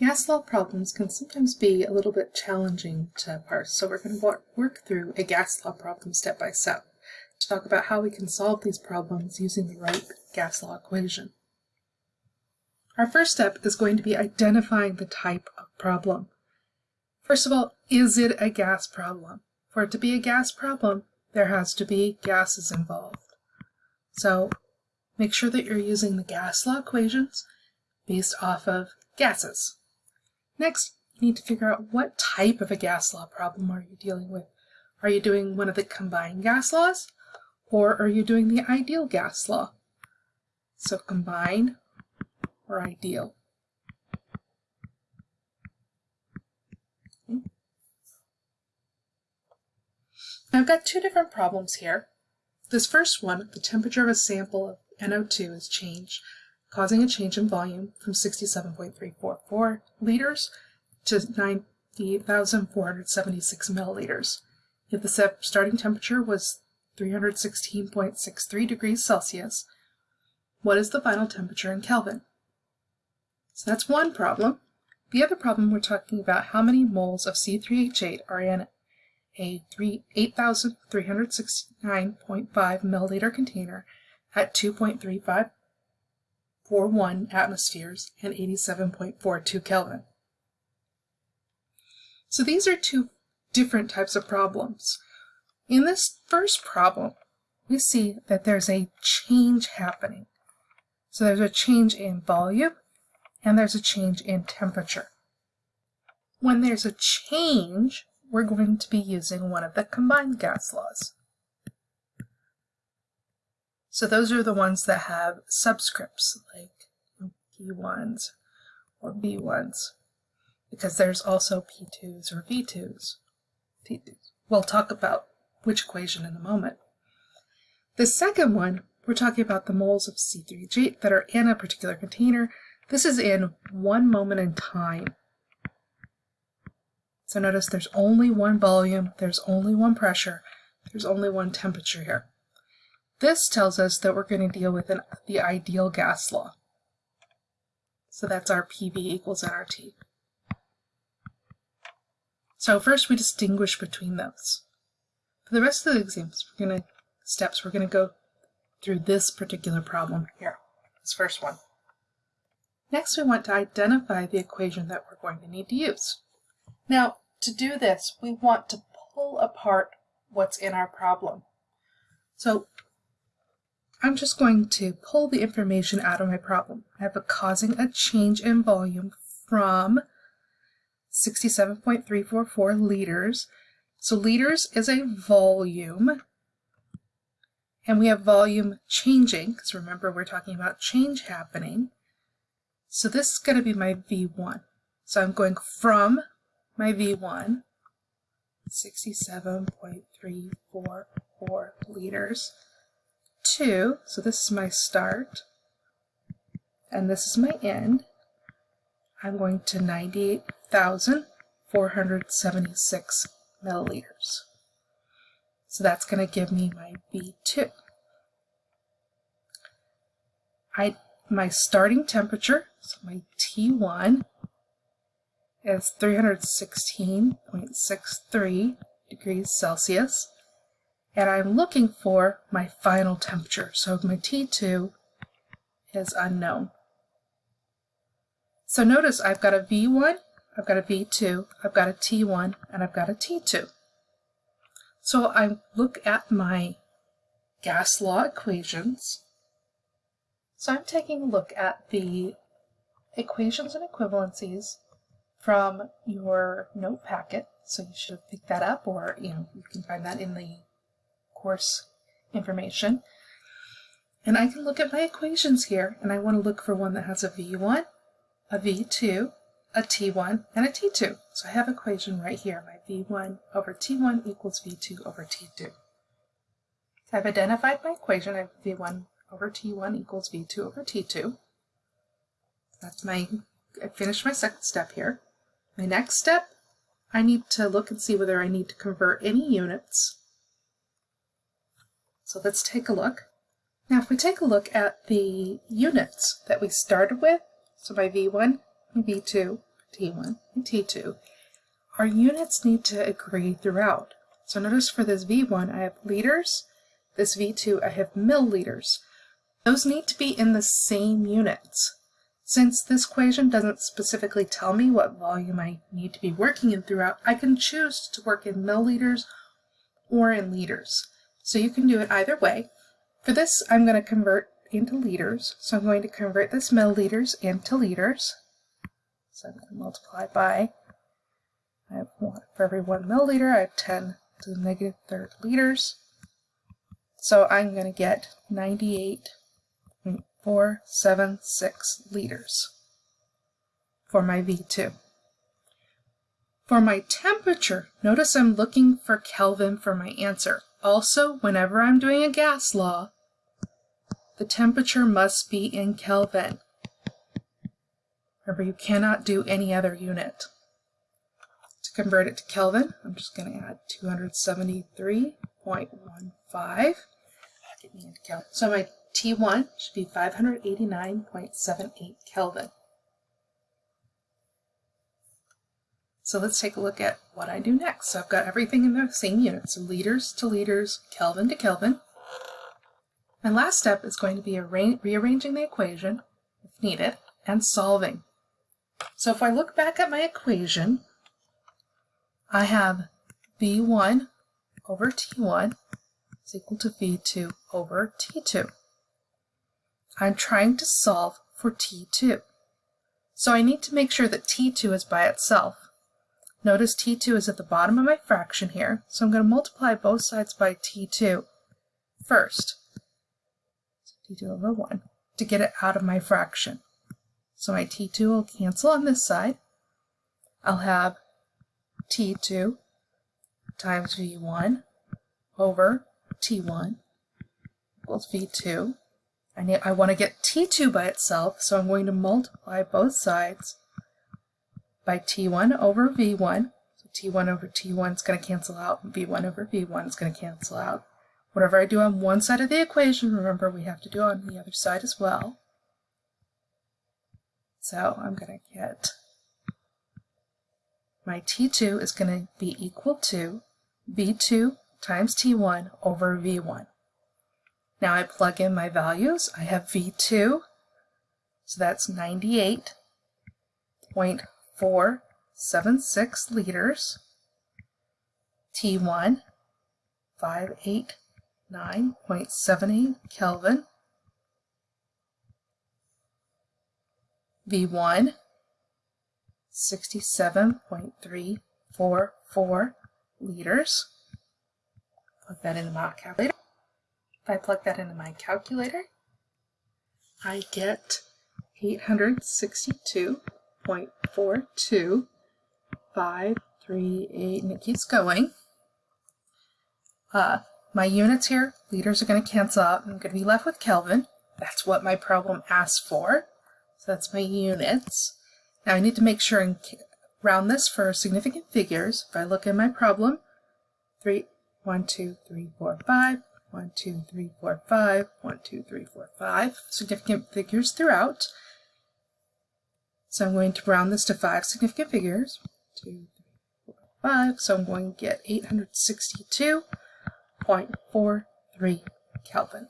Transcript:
Gas law problems can sometimes be a little bit challenging to parse, so we're going to work through a gas law problem step by step to talk about how we can solve these problems using the right gas law equation. Our first step is going to be identifying the type of problem. First of all, is it a gas problem? For it to be a gas problem, there has to be gases involved. So make sure that you're using the gas law equations based off of gases. Next, you need to figure out what type of a gas law problem are you dealing with. Are you doing one of the combined gas laws or are you doing the ideal gas law? So combined or ideal. I've got two different problems here. This first one, the temperature of a sample of NO2 is changed causing a change in volume from 67.344 liters to 98,476 milliliters. If the starting temperature was 316.63 degrees Celsius, what is the final temperature in Kelvin? So that's one problem. The other problem, we're talking about how many moles of C3H8 are in a 8,369.5 milliliter container at 2.35 41 atmospheres and 87.42 Kelvin. So these are two different types of problems. In this first problem, we see that there's a change happening. So there's a change in volume and there's a change in temperature. When there's a change, we're going to be using one of the combined gas laws. So those are the ones that have subscripts like P1s or V1s because there's also P2s or V2s. We'll talk about which equation in a moment. The second one, we're talking about the moles of C3H8 that are in a particular container. This is in one moment in time. So notice there's only one volume, there's only one pressure, there's only one temperature here. This tells us that we're going to deal with an, the ideal gas law. So that's our PV equals nRT. So first we distinguish between those. For the rest of the examples, we're going to steps, we're going to go through this particular problem here, this first one. Next, we want to identify the equation that we're going to need to use. Now, to do this, we want to pull apart what's in our problem. So I'm just going to pull the information out of my problem. I have a causing a change in volume from 67.344 liters. So liters is a volume. And we have volume changing, because remember we're talking about change happening. So this is going to be my V1. So I'm going from my V1, 67.344 liters, 2, so this is my start, and this is my end. I'm going to 98,476 milliliters. So that's going to give me my V2. I, my starting temperature, so my T1, is 316.63 degrees Celsius and I'm looking for my final temperature. So my T2 is unknown. So notice I've got a V1, I've got a V2, I've got a T1, and I've got a T2. So I look at my gas law equations. So I'm taking a look at the equations and equivalencies from your note packet. So you should pick that up or you know you can find that in the course information. And I can look at my equations here, and I want to look for one that has a V1, a V2, a T1, and a T2. So I have equation right here, my V1 over T1 equals V2 over T2. I've identified my equation, I have V1 over T1 equals V2 over T2. That's my, I finished my second step here. My next step, I need to look and see whether I need to convert any units so let's take a look. Now if we take a look at the units that we started with, so my V1, my V2, T1, and T2, our units need to agree throughout. So notice for this V1 I have liters, this V2 I have milliliters. Those need to be in the same units. Since this equation doesn't specifically tell me what volume I need to be working in throughout, I can choose to work in milliliters or in liters. So you can do it either way. For this, I'm going to convert into liters. So I'm going to convert this milliliters into liters. So I'm going to multiply by, I have one, for every one milliliter, I have 10 to the negative third liters. So I'm going to get 98.476 liters for my V2. For my temperature, notice I'm looking for Kelvin for my answer. Also, whenever I'm doing a gas law, the temperature must be in Kelvin. Remember, you cannot do any other unit. To convert it to Kelvin, I'm just going to add 273.15. So my T1 should be 589.78 Kelvin. So let's take a look at what I do next. So I've got everything in the same units, so liters to liters, Kelvin to Kelvin. My last step is going to be rearranging the equation, if needed, and solving. So if I look back at my equation, I have V1 over T1 is equal to V2 over T2. I'm trying to solve for T2. So I need to make sure that T2 is by itself. Notice T2 is at the bottom of my fraction here, so I'm going to multiply both sides by T2 first. T2 over 1 to get it out of my fraction. So my T2 will cancel on this side. I'll have T2 times V1 over T1 equals V2. I, need, I want to get T2 by itself, so I'm going to multiply both sides by T1 over V1. So T1 over T1 is going to cancel out, V1 over V1 is going to cancel out. Whatever I do on one side of the equation, remember we have to do on the other side as well. So I'm going to get my T2 is going to be equal to V2 times T1 over V1. Now I plug in my values. I have V2, so that's 98.476 liters. T1, 58 9.78 Kelvin. V1, 67.344 liters. Plug that into my calculator. If I plug that into my calculator, I get 862.42538, and it keeps going. Uh, my units here, liters are going to cancel out. I'm going to be left with Kelvin. That's what my problem asks for. So that's my units. Now I need to make sure and round this for significant figures. If I look at my problem, 3, 1, 2, 3, 4, 5, 1, 2, 3, 4, 5, 1, 2, 3, 4, 5, significant figures throughout. So I'm going to round this to 5 significant figures. 2, 3, 4, 5. So I'm going to get 862.43 Kelvin.